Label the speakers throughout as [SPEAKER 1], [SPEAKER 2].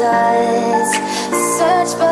[SPEAKER 1] dust. Search, but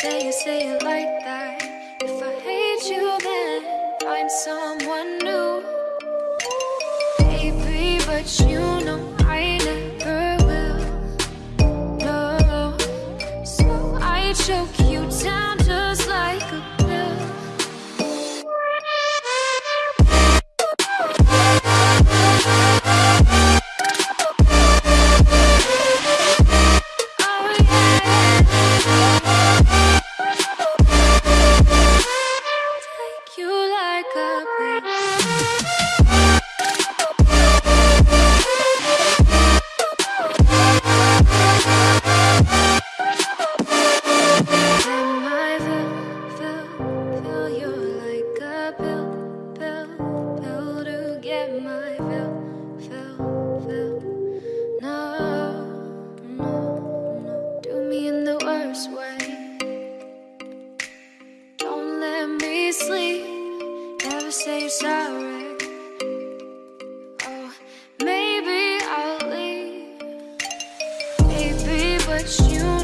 [SPEAKER 1] say you say it like that. If I hate you then find someone new. Baby, but you know I never will. No, so I choke say sorry. Oh, maybe I'll leave. Maybe, but you